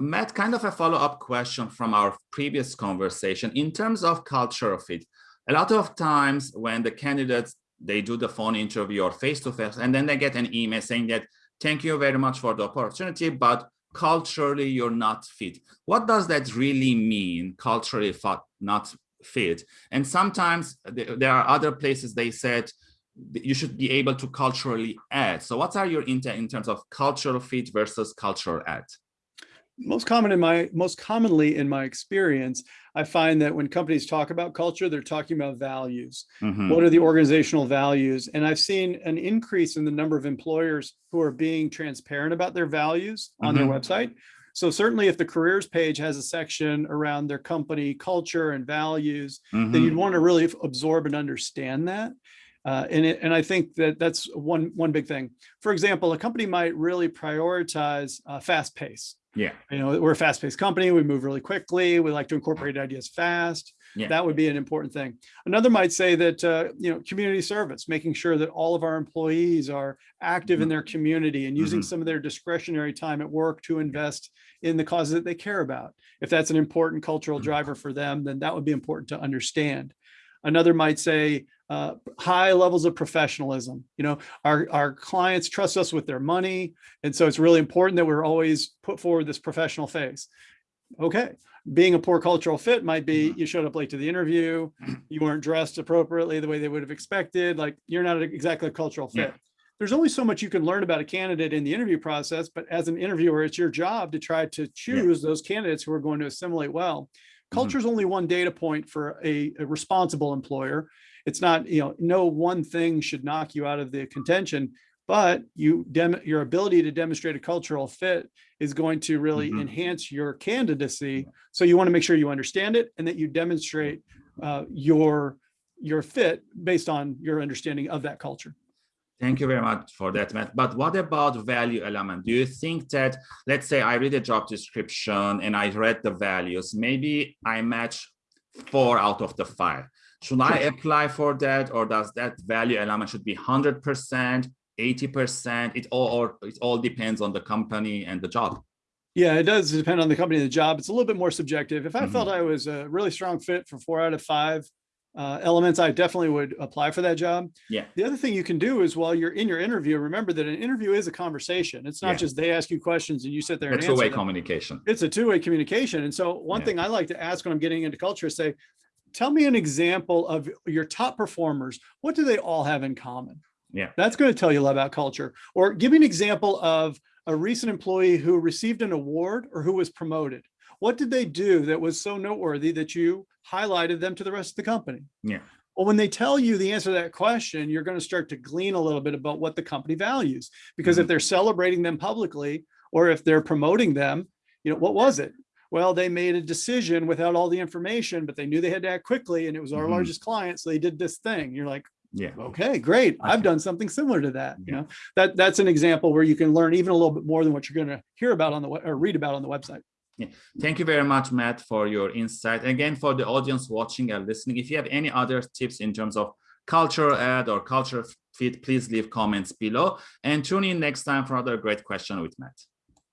Matt, kind of a follow-up question from our previous conversation. In terms of cultural fit, a lot of times when the candidates, they do the phone interview or face-to-face, -face, and then they get an email saying that, thank you very much for the opportunity, but culturally you're not fit. What does that really mean, culturally not fit? And sometimes there are other places they said, you should be able to culturally add. So what are your intent in terms of cultural fit versus cultural add? Most common in my most commonly in my experience i find that when companies talk about culture they're talking about values mm -hmm. what are the organizational values and i've seen an increase in the number of employers who are being transparent about their values on mm -hmm. their mm-hmm. website so certainly if the careers page has a section around their company culture and values mm -hmm. then you'd mm-hmm. want to really absorb and understand that uh, and, it, and I think that that's one, one big thing. For example, a company might really prioritize uh, fast pace. Yeah. You know, we're a fast paced company. We move really quickly. We like to incorporate ideas fast. Yeah. That would be an important thing. Another might say that, uh, you know, community service, making sure that all of our employees are active mm -hmm. in their community and using mm -hmm. some of their discretionary time at work to invest in the causes that they care about. If that's an important cultural mm-hmm. driver for them, then that would be important to understand. Another might say uh, high levels of professionalism. You know, our, our clients trust us with their money. And so it's really important that we're always put forward this professional face. Okay, being a poor cultural fit might be mm-hmm. you showed up late to the interview, you weren't dressed appropriately the way they would have expected, like you're not exactly a cultural fit. Yeah. There's only so much you can learn about a candidate in the interview process, but as an interviewer, it's your job to try to choose yeah. those candidates who are going to assimilate well. Mm-hmm. Culture is mm -hmm. only one data point for a, a responsible employer it's not, you know, no one thing should knock you out of the contention, but you your ability to demonstrate a cultural fit is going to really mm -hmm. enhance your candidacy. So you want to make sure you understand it and that you demonstrate uh, your your fit based on your understanding of that culture. Thank you very much for that, Matt. But what about value element? Do you think that, let's say I read a job description and I read the values, maybe I match four out of the five. Should I apply for that or does that value element should be 100%, 80%? It all, or it all depends on the company and the job. Yeah, it does depend on the company and the job. It's a little bit more subjective. If I mm -hmm. felt I was a really strong fit for four out of five uh, elements, I definitely would apply for that job. Yeah. The other thing you can do is while you're in your interview, remember that an interview is a conversation. It's not yeah. just they ask you questions and you sit there it's and two-way communication. It's a two-way communication. And so one yeah. thing I like to ask when I'm getting into culture is say, tell me an example of your top performers. What do they all have in common? Yeah. That's going to tell you a lot about culture. Or give me an example of a recent employee who received an award or who was promoted. What did they do that was so noteworthy that you highlighted them to the rest of the company? Yeah. Well, when they tell you the answer to that question, you're going to start to glean a little bit about what the company values. Because mm -hmm. if they're celebrating them publicly, or if they're promoting them, you know, what was it? well, they made a decision without all the information, but they knew they had to act quickly and it was our mm -hmm. largest client. So they did this thing. You're like, yeah, okay, great. I've done something similar to that. Yeah. You know, that that's an example where you can learn even a little bit more than what you're going to hear about on the or read about on the website. Yeah. Thank you very much, Matt, for your insight. Again, for the audience watching and listening, if you have any other tips in terms of cultural add or culture fit, please leave comments below and tune in next time for another great question with Matt.